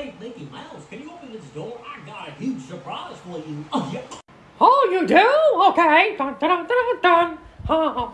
way Mickey Miles, can you open this door? I got a huge surprise for you. Oh, yeah. Oh, you do? Okay. Dun, dun, dun, dun, dun.